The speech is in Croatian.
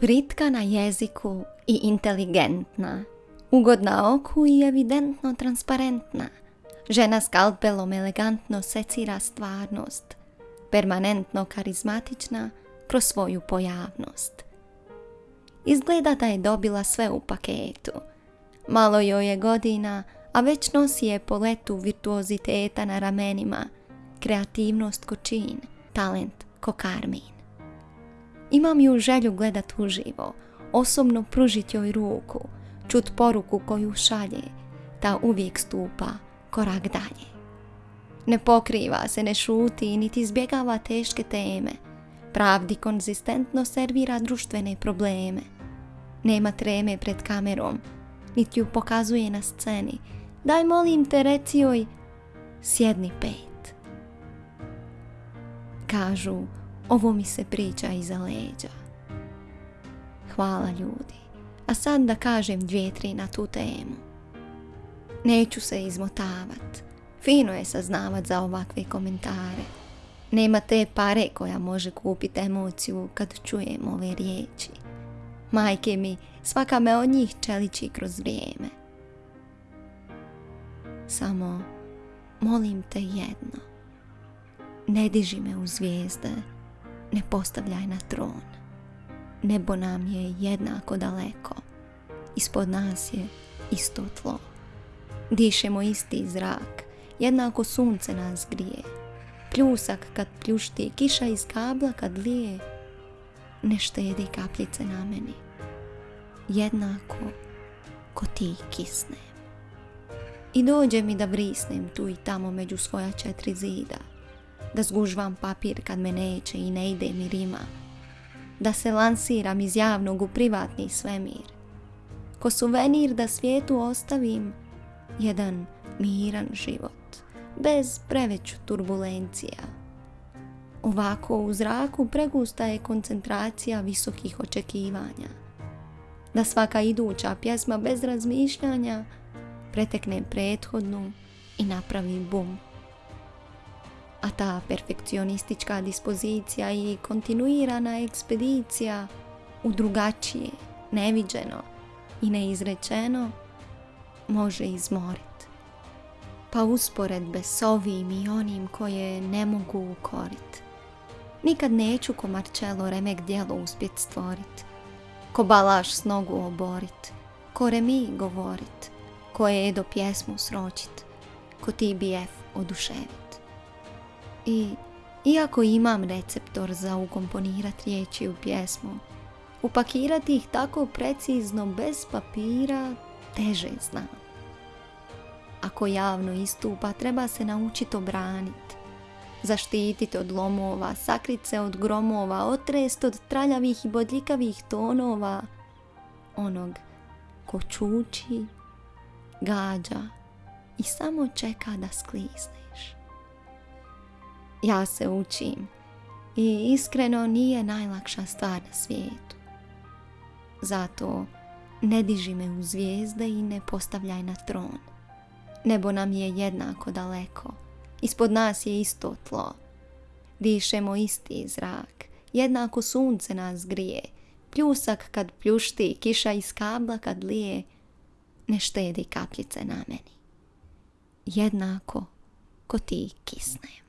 Britka na jeziku i inteligentna. Ugodna oku i evidentno transparentna. Žena skalpelom elegantno secira stvarnost. Permanentno karizmatična kroz svoju pojavnost. Izgleda da je dobila sve u paketu. Malo joj je godina, a već nosi je po letu virtuoziteta na ramenima, kreativnost ko čin, talent ko karmin. Imam ju želju gledat uživo, osobno pružit joj ruku, čut poruku koju šalje, ta uvijek stupa korak dalje. Ne pokriva se, ne šuti, niti izbjegava teške teme. Pravdi konzistentno servira društvene probleme. Nema treme pred kamerom, niti ju pokazuje na sceni. Daj molim te reci joj, sjedni pet. Kažu, ovo mi se priča iza leđa. Hvala ljudi. A sad da kažem dvije, tri na tu temu. Neću se izmotavat. Fino je saznavat za ovakve komentare. Nema te pare koja može kupiti emociju kad čujem ove riječi. Majke mi, svaka me od njih čeliči kroz vrijeme. Samo molim te jedno. Ne diži me u zvijezde ne postavljaj na tron. Nebo nam je jednako daleko. Ispod nas je isto tlo. Dišemo isti zrak. Jednako sunce nas grije. Pljusak kad pljušti, kiša iz kabla kad lije. Ne štedi kapljice na meni. Jednako ko ti kisnem. I dođe mi da vrisnem tu i tamo među svoja četiri zida da zgužvam papir kad me neće i ne ide mi rima, da se lansiram iz javnog u privatni svemir, ko suvenir da svijetu ostavim jedan miran život, bez preveću turbulencija. Ovako u zraku pregusta je koncentracija visokih očekivanja. Da svaka iduća pjesma bez razmišljanja pretekne prethodnu i napravi bum a ta perfekcionistička dispozicija i kontinuirana ekspedicija u drugačije, neviđeno i neizrečeno može izmorit. Pa usporedbe s ovim i onim koje ne mogu ukorit. Nikad neću ko Marcello remek djelo uspjet stvorit, ko balaš s nogu oborit, ko remi govorit, ko je do pjesmu sročit, ko TBF oduševit. I iako imam receptor za ukomponirat riječi u pjesmu, upakirati ih tako precizno bez papira teže znam. Ako javno istupa, treba se naučiti obraniti. Zaštititi od lomova, sakrit se od gromova, otrest od traljavih i bodljikavih tonova. Onog ko čuči, gađa i samo čeka da sklizneš ja se učim i iskreno nije najlakša stvar na svijetu. Zato ne diži me u zvijezde i ne postavljaj na tron. Nebo nam je jednako daleko. Ispod nas je isto tlo. Dišemo isti zrak. Jednako sunce nas grije. Pljusak kad pljušti, kiša iz kabla kad lije. Ne štedi kapljice na meni. Jednako ko ti kisnem.